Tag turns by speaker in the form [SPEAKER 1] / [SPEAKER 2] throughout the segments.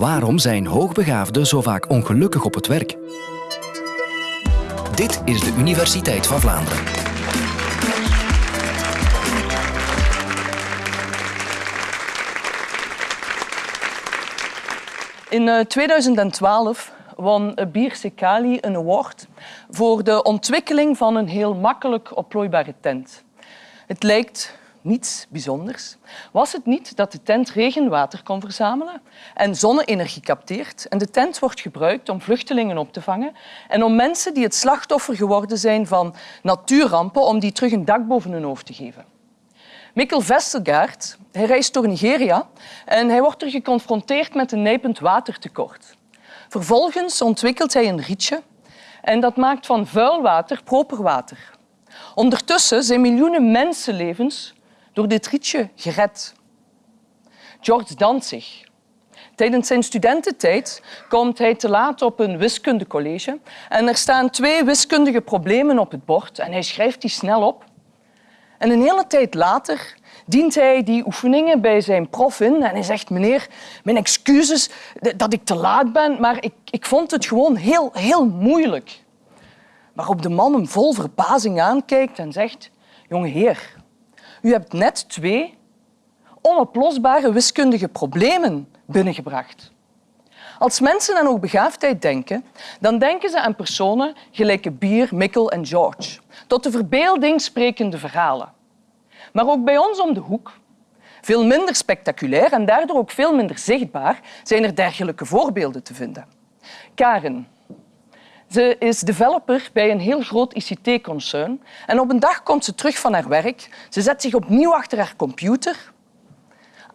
[SPEAKER 1] Waarom zijn hoogbegaafden zo vaak ongelukkig op het werk? Dit is de Universiteit van Vlaanderen.
[SPEAKER 2] In 2012 eh, won Bir Sekali een award voor de ontwikkeling van een heel makkelijk oplooibare tent. Het lijkt niets bijzonders. Was het niet dat de tent regenwater kon verzamelen en zonne-energie capteert en de tent wordt gebruikt om vluchtelingen op te vangen en om mensen die het slachtoffer geworden zijn van natuurrampen om die terug een dak boven hun hoofd te geven. Mikkel Vestergaard hij reist door Nigeria en hij wordt er geconfronteerd met een nijpend watertekort. Vervolgens ontwikkelt hij een rietje en dat maakt van vuil water proper water. Ondertussen zijn miljoenen mensenlevens door dit rietje gered. George Danzig. Tijdens zijn studententijd komt hij te laat op een wiskundecollege en er staan twee wiskundige problemen op het bord en hij schrijft die snel op. En een hele tijd later dient hij die oefeningen bij zijn prof in en hij zegt meneer, mijn excuses dat ik te laat ben, maar ik, ik vond het gewoon heel, heel moeilijk. Waarop de man hem vol verbazing aankijkt en zegt, jonge heer, u hebt net twee onoplosbare wiskundige problemen binnengebracht. Als mensen aan hoogbegaafdheid denken, dan denken ze aan personen gelijk Bier, Mikkel en George. Tot de verbeelding sprekende verhalen. Maar ook bij ons om de hoek, veel minder spectaculair en daardoor ook veel minder zichtbaar, zijn er dergelijke voorbeelden te vinden. Karen, ze is developer bij een heel groot ICT-concern. En op een dag komt ze terug van haar werk. Ze zet zich opnieuw achter haar computer.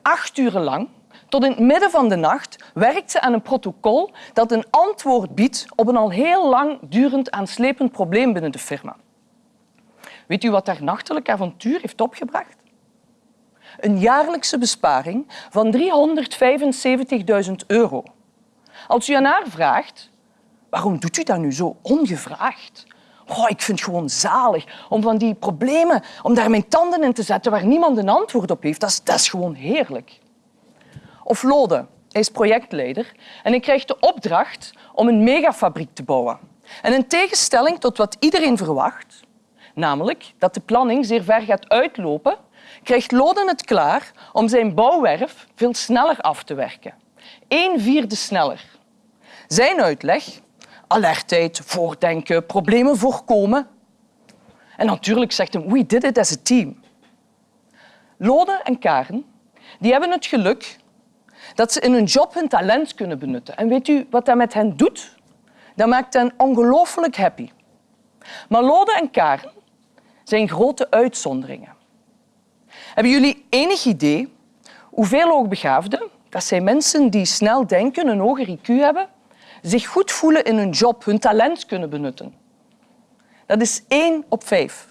[SPEAKER 2] Acht uren lang, tot in het midden van de nacht, werkt ze aan een protocol dat een antwoord biedt op een al heel lang durend aanslepend probleem binnen de firma. Weet u wat haar nachtelijk avontuur heeft opgebracht? Een jaarlijkse besparing van 375.000 euro. Als u aan haar vraagt waarom doet u dat nu zo ongevraagd? Oh, ik vind het gewoon zalig om van die problemen, om daar mijn tanden in te zetten waar niemand een antwoord op heeft. Dat is, gewoon heerlijk. Of Lode, hij is projectleider en hij krijgt de opdracht om een megafabriek te bouwen. En in tegenstelling tot wat iedereen verwacht, namelijk dat de planning zeer ver gaat uitlopen, krijgt Loden het klaar om zijn bouwwerf veel sneller af te werken. Een vierde sneller. Zijn uitleg alertheid, voordenken, problemen voorkomen. En natuurlijk zegt hem, we did it as a team. Lode en Karen die hebben het geluk dat ze in hun job hun talent kunnen benutten. En weet u wat dat met hen doet? Dat maakt hen ongelooflijk happy. Maar Lode en Karen zijn grote uitzonderingen. Hebben jullie enig idee hoeveel hoogbegaafden, dat zijn mensen die snel denken, een hoger IQ hebben, zich goed voelen in hun job, hun talent kunnen benutten. Dat is één op vijf.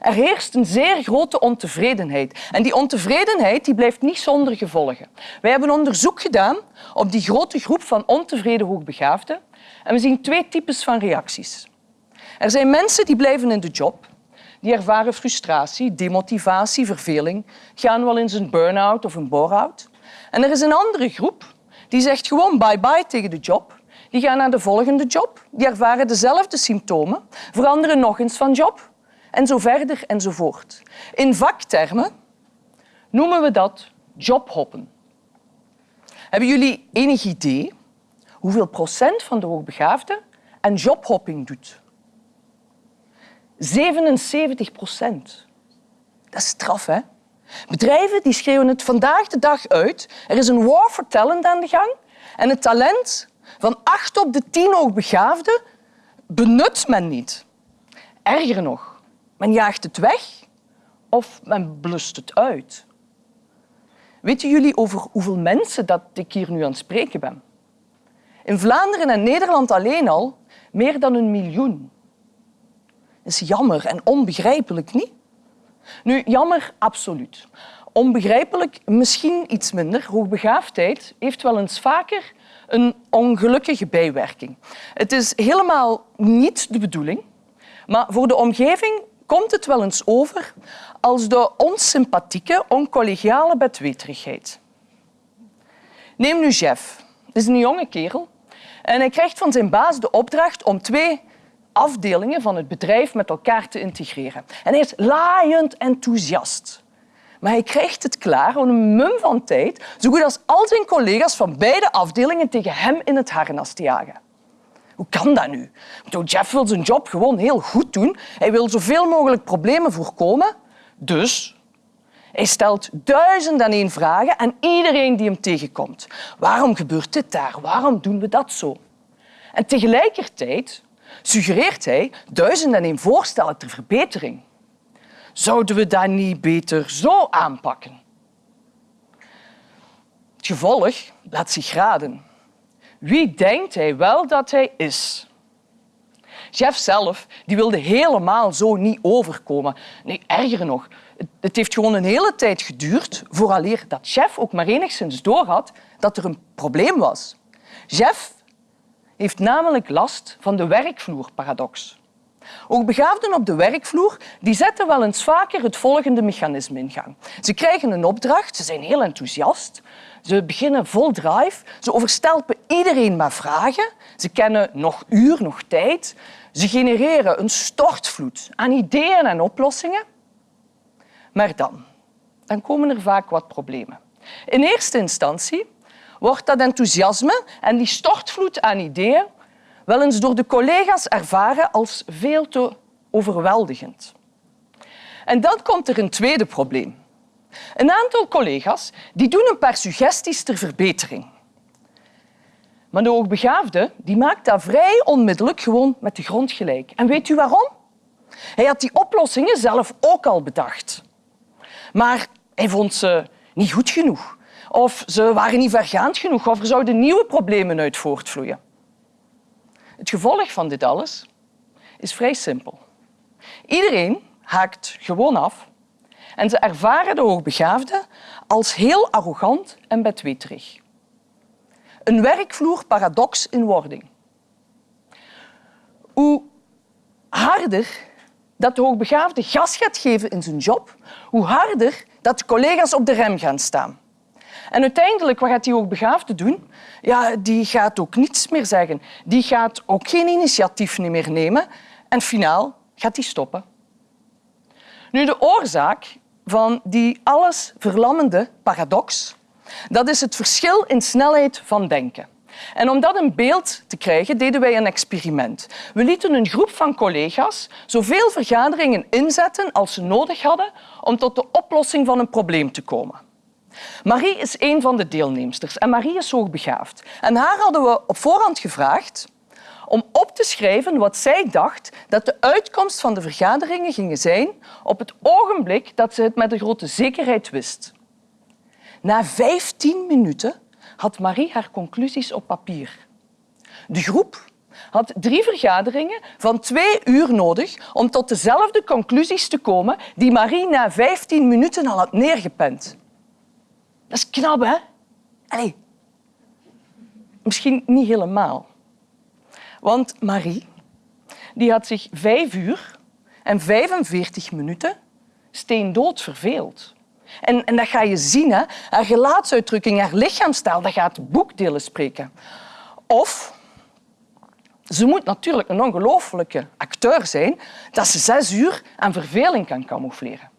[SPEAKER 2] Er heerst een zeer grote ontevredenheid. En die ontevredenheid die blijft niet zonder gevolgen. Wij hebben onderzoek gedaan op die grote groep van ontevreden hoogbegaafden en we zien twee types van reacties. Er zijn mensen die blijven in de job, die ervaren frustratie, demotivatie, verveling, gaan wel eens een burn-out of een bore-out. En er is een andere groep die zegt gewoon bye-bye tegen de job. Die gaan naar de volgende job. Die ervaren dezelfde symptomen, veranderen nog eens van job en zo verder enzovoort. In vaktermen noemen we dat jobhoppen. Hebben jullie enig idee hoeveel procent van de hoogbegaafden aan jobhopping doet? 77 procent. Dat is straf, hè? Bedrijven die schreeuwen het vandaag de dag uit. Er is een war for talent aan de gang. En het talent van acht op de tien hoogbegaafden benut men niet. Erger nog, men jaagt het weg of men blust het uit. Weten jullie over hoeveel mensen dat ik hier nu aan het spreken ben? In Vlaanderen en Nederland alleen al meer dan een miljoen. Dat is jammer en onbegrijpelijk, niet? Nu, jammer, absoluut. Onbegrijpelijk, misschien iets minder. Hoogbegaafdheid heeft wel eens vaker een ongelukkige bijwerking. Het is helemaal niet de bedoeling, maar voor de omgeving komt het wel eens over als de onsympathieke, oncollegiale bedweterigheid. Neem nu Jeff. Dat is een jonge kerel. En hij krijgt van zijn baas de opdracht om twee afdelingen van het bedrijf met elkaar te integreren. En hij is laaiend enthousiast. Maar hij krijgt het klaar om een mum van tijd, zo goed als al zijn collega's van beide afdelingen tegen hem in het harnas te jagen. Hoe kan dat nu? Jeff wil zijn job gewoon heel goed doen. Hij wil zoveel mogelijk problemen voorkomen. Dus hij stelt duizend en één vragen aan iedereen die hem tegenkomt. Waarom gebeurt dit daar? Waarom doen we dat zo? En tegelijkertijd suggereert hij duizend en één voorstellen ter verbetering. Zouden we dat niet beter zo aanpakken? Het gevolg laat zich raden. Wie denkt hij wel dat hij is? Jeff zelf die wilde helemaal zo niet overkomen. Nee, erger nog, het heeft gewoon een hele tijd geduurd vooraleer dat Jeff ook maar enigszins doorhad dat er een probleem was. Jeff heeft namelijk last van de werkvloerparadox. Ook begaafden op de werkvloer die zetten wel eens vaker het volgende mechanisme in gang. Ze krijgen een opdracht, ze zijn heel enthousiast, ze beginnen vol drive, ze overstelpen iedereen met vragen, ze kennen nog uur, nog tijd, ze genereren een stortvloed aan ideeën en oplossingen. Maar dan, dan komen er vaak wat problemen. In eerste instantie wordt dat enthousiasme en die stortvloed aan ideeën wel eens door de collega's ervaren als veel te overweldigend. En dan komt er een tweede probleem. Een aantal collega's die doen een paar suggesties ter verbetering. Maar de hoogbegaafde die maakt dat vrij onmiddellijk gewoon met de grond gelijk. En weet u waarom? Hij had die oplossingen zelf ook al bedacht. Maar hij vond ze niet goed genoeg. Of ze waren niet vergaand genoeg. Of er zouden nieuwe problemen uit voortvloeien. Het gevolg van dit alles is vrij simpel. Iedereen haakt gewoon af en ze ervaren de hoogbegaafde als heel arrogant en bedweterig. Een werkvloerparadox in wording. Hoe harder dat de hoogbegaafde gas gaat geven in zijn job, hoe harder dat de collega's op de rem gaan staan. En uiteindelijk, wat gaat die hoogbegaafde doen? Ja, die gaat ook niets meer zeggen. Die gaat ook geen initiatief meer nemen. En finaal gaat die stoppen. Nu, de oorzaak van die alles verlammende paradox, dat is het verschil in snelheid van denken. En om dat een beeld te krijgen, deden wij een experiment. We lieten een groep van collega's zoveel vergaderingen inzetten als ze nodig hadden om tot de oplossing van een probleem te komen. Marie is een van de deelnemsters en Marie is hoogbegaafd. En haar hadden we op voorhand gevraagd om op te schrijven wat zij dacht dat de uitkomst van de vergaderingen gingen zijn op het ogenblik dat ze het met een grote zekerheid wist. Na 15 minuten had Marie haar conclusies op papier. De groep had drie vergaderingen van twee uur nodig om tot dezelfde conclusies te komen die Marie na 15 minuten al had neergepend. Dat is knap, hè? Allee. Misschien niet helemaal. Want Marie die had zich vijf uur en 45 minuten steendood verveeld. En, en dat ga je zien. Hè? Haar gelaatsuitdrukking, haar lichaamstaal, dat gaat boekdelen spreken. Of ze moet natuurlijk een ongelooflijke acteur zijn dat ze zes uur aan verveling kan camoufleren.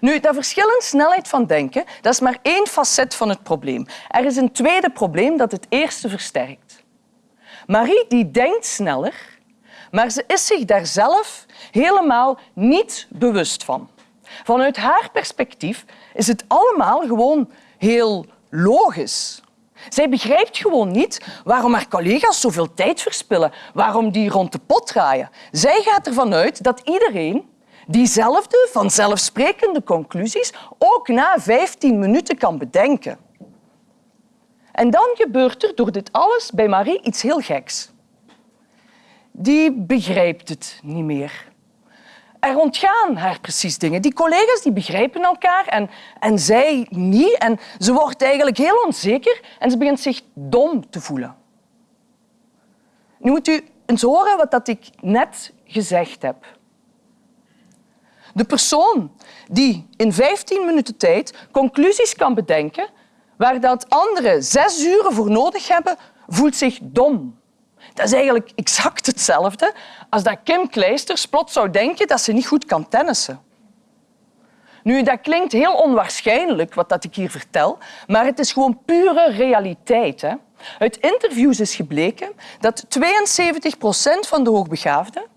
[SPEAKER 2] Nu, dat verschil in snelheid van denken dat is maar één facet van het probleem. Er is een tweede probleem dat het eerste versterkt. Marie die denkt sneller, maar ze is zich daar zelf helemaal niet bewust van. Vanuit haar perspectief is het allemaal gewoon heel logisch. Zij begrijpt gewoon niet waarom haar collega's zoveel tijd verspillen, waarom die rond de pot draaien. Zij gaat ervan uit dat iedereen diezelfde vanzelfsprekende conclusies ook na 15 minuten kan bedenken. En dan gebeurt er door dit alles bij Marie iets heel geks. Die begrijpt het niet meer er ontgaan haar precies dingen. Die collega's die begrijpen elkaar en, en zij niet. En ze wordt eigenlijk heel onzeker en ze begint zich dom te voelen. Nu moet u eens horen wat ik net gezegd heb. De persoon die in 15 minuten tijd conclusies kan bedenken waar dat anderen zes uren voor nodig hebben, voelt zich dom. Dat is eigenlijk exact hetzelfde als dat Kim Kleisters plots zou denken dat ze niet goed kan tennissen. Nu, dat klinkt heel onwaarschijnlijk wat dat ik hier vertel, maar het is gewoon pure realiteit. Hè? Uit interviews is gebleken dat 72 procent van de hoogbegaafden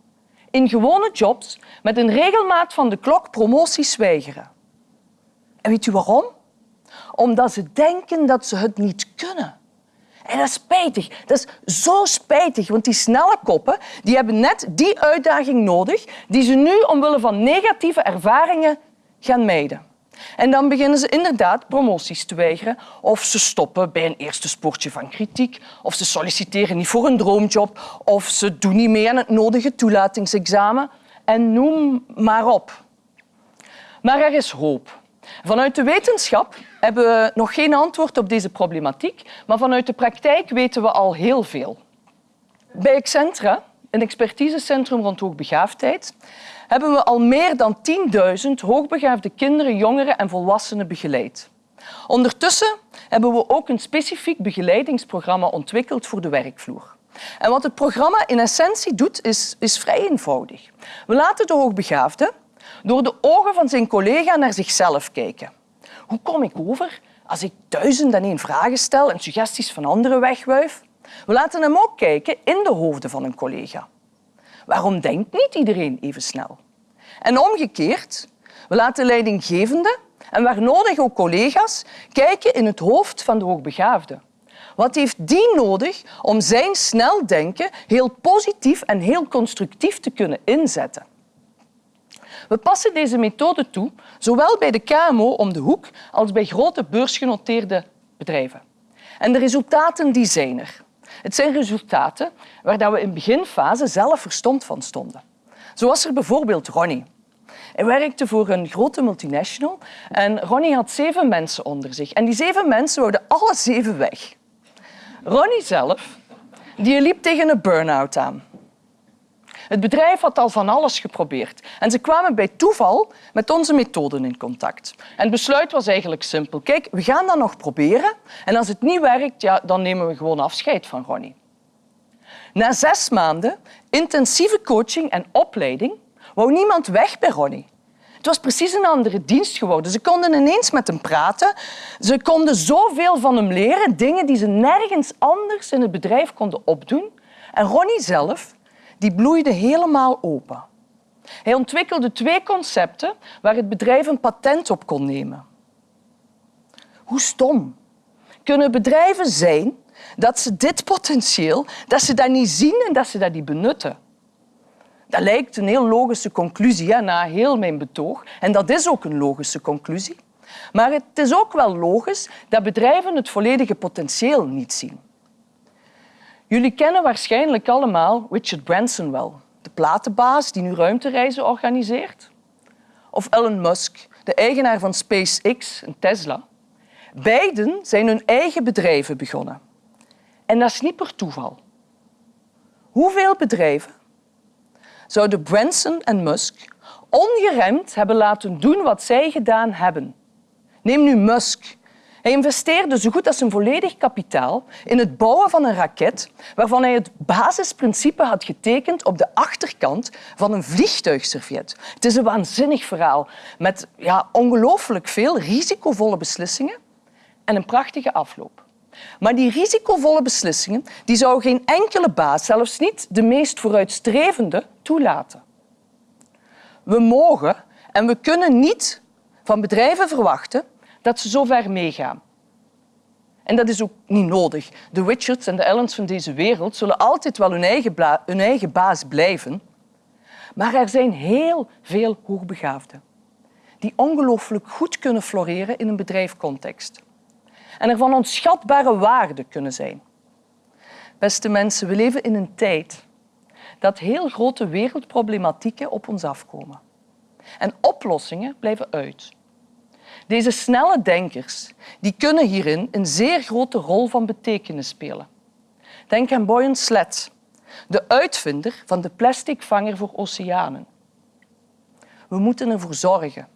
[SPEAKER 2] in gewone jobs met een regelmaat van de klok promoties weigeren. En weet u waarom? Omdat ze denken dat ze het niet kunnen. En dat is spijtig. Dat is zo spijtig, want die snelle koppen die hebben net die uitdaging nodig die ze nu omwille van negatieve ervaringen gaan mijden. En dan beginnen ze inderdaad promoties te weigeren of ze stoppen bij een eerste sportje van kritiek of ze solliciteren niet voor een droomjob of ze doen niet mee aan het nodige toelatingsexamen en noem maar op. Maar er is hoop. Vanuit de wetenschap hebben we nog geen antwoord op deze problematiek, maar vanuit de praktijk weten we al heel veel. Bij Excentra, een expertisecentrum rond hoogbegaafdheid, hebben we al meer dan 10.000 hoogbegaafde kinderen, jongeren en volwassenen begeleid. Ondertussen hebben we ook een specifiek begeleidingsprogramma ontwikkeld voor de werkvloer. En wat het programma in essentie doet, is, is vrij eenvoudig. We laten de hoogbegaafde door de ogen van zijn collega naar zichzelf kijken. Hoe kom ik over als ik duizend en één vragen stel en suggesties van anderen wegwuif? We laten hem ook kijken in de hoofden van een collega. Waarom denkt niet iedereen even snel? En omgekeerd, we laten leidinggevenden en waar nodig ook collega's kijken in het hoofd van de hoogbegaafde. Wat heeft die nodig om zijn snel denken heel positief en heel constructief te kunnen inzetten? We passen deze methode toe, zowel bij de KMO om de hoek als bij grote beursgenoteerde bedrijven. En de resultaten die zijn er. Het zijn resultaten waar we in beginfase zelf verstomd van stonden. Zo was er bijvoorbeeld Ronnie. Hij werkte voor een grote multinational en Ronnie had zeven mensen onder zich. En die zeven mensen wouden alle zeven weg. Ronnie zelf die liep tegen een burn-out aan. Het bedrijf had al van alles geprobeerd en ze kwamen bij toeval met onze methoden in contact. En het besluit was eigenlijk simpel. Kijk, we gaan dat nog proberen en als het niet werkt, ja, dan nemen we gewoon afscheid van Ronnie. Na zes maanden intensieve coaching en opleiding wou niemand weg bij Ronnie. Het was precies een andere dienst geworden. Ze konden ineens met hem praten. Ze konden zoveel van hem leren, dingen die ze nergens anders in het bedrijf konden opdoen. En Ronnie zelf die bloeide helemaal open. Hij ontwikkelde twee concepten waar het bedrijf een patent op kon nemen. Hoe stom kunnen bedrijven zijn dat ze dit potentieel, dat ze dat niet zien en dat ze dat niet benutten? Dat lijkt een heel logische conclusie na heel mijn betoog. En dat is ook een logische conclusie. Maar het is ook wel logisch dat bedrijven het volledige potentieel niet zien. Jullie kennen waarschijnlijk allemaal Richard Branson wel, de platenbaas die nu ruimtereizen organiseert. Of Elon Musk, de eigenaar van SpaceX en Tesla. Beiden zijn hun eigen bedrijven begonnen. En dat is niet per toeval. Hoeveel bedrijven zouden Branson en Musk ongeremd hebben laten doen wat zij gedaan hebben? Neem nu Musk, hij investeerde zo goed als zijn volledig kapitaal in het bouwen van een raket waarvan hij het basisprincipe had getekend op de achterkant van een vliegtuigserviet. Het is een waanzinnig verhaal met ja, ongelooflijk veel risicovolle beslissingen en een prachtige afloop. Maar die risicovolle beslissingen die zou geen enkele baas, zelfs niet de meest vooruitstrevende, toelaten. We mogen en we kunnen niet van bedrijven verwachten dat ze zo ver meegaan. En dat is ook niet nodig. De Richards en de Ellens van deze wereld zullen altijd wel hun eigen, hun eigen baas blijven. Maar er zijn heel veel hoogbegaafden die ongelooflijk goed kunnen floreren in een bedrijfcontext. En er van onschatbare waarde kunnen zijn. Beste mensen, we leven in een tijd dat heel grote wereldproblematieken op ons afkomen. En oplossingen blijven uit. Deze snelle denkers die kunnen hierin een zeer grote rol van betekenis spelen. Denk aan Boyan Slet, de uitvinder van de plasticvanger voor oceanen. We moeten ervoor zorgen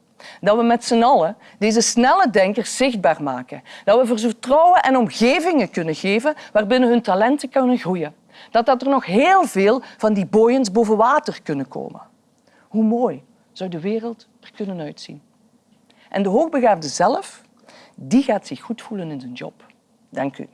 [SPEAKER 2] Dat we met z'n allen deze snelle denkers zichtbaar maken. Dat we vertrouwen en omgevingen kunnen geven waarbinnen hun talenten kunnen groeien. Dat, dat er nog heel veel van die boyens boven water kunnen komen. Hoe mooi zou de wereld er kunnen uitzien? En de hoogbegaafde zelf, die gaat zich goed voelen in zijn job. Dank u.